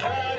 Hari